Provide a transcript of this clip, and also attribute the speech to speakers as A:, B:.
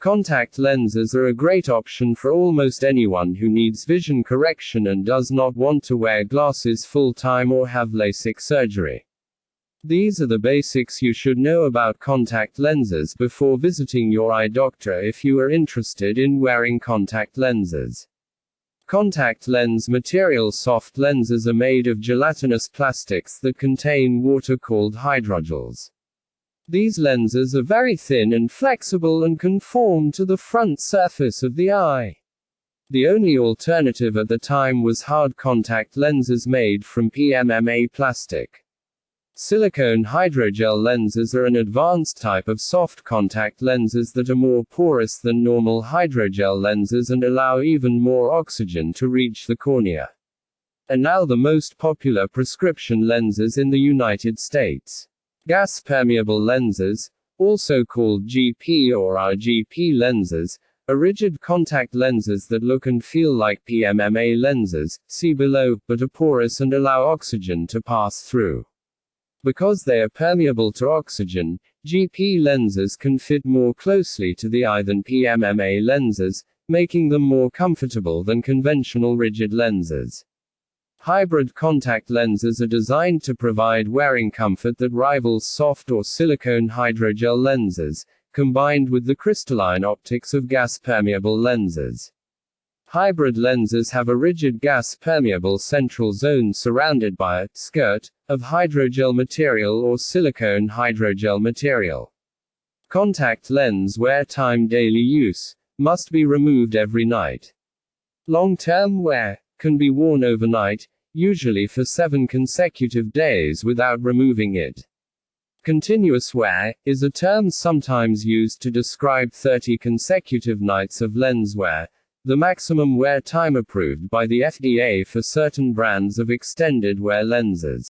A: Contact lenses are a great option for almost anyone who needs vision correction and does not want to wear glasses full time or have LASIK surgery. These are the basics you should know about contact lenses before visiting your eye doctor if you are interested in wearing contact lenses. Contact lens material soft lenses are made of gelatinous plastics that contain water called hydrogels. These lenses are very thin and flexible and conform to the front surface of the eye. The only alternative at the time was hard contact lenses made from PMMA plastic. Silicone hydrogel lenses are an advanced type of soft contact lenses that are more porous than normal hydrogel lenses and allow even more oxygen to reach the cornea. And now the most popular prescription lenses in the United States. Gas permeable lenses, also called GP or RGP lenses, are rigid contact lenses that look and feel like PMMA lenses, see below, but are porous and allow oxygen to pass through. Because they are permeable to oxygen, GP lenses can fit more closely to the eye than PMMA lenses, making them more comfortable than conventional rigid lenses. Hybrid contact lenses are designed to provide wearing comfort that rivals soft or silicone hydrogel lenses, combined with the crystalline optics of gas permeable lenses. Hybrid lenses have a rigid gas permeable central zone surrounded by a skirt of hydrogel material or silicone hydrogel material. Contact lens wear time daily use must be removed every night. Long term wear can be worn overnight, usually for seven consecutive days without removing it. Continuous wear is a term sometimes used to describe 30 consecutive nights of lens wear, the maximum wear time approved by the FDA for certain brands of extended wear lenses.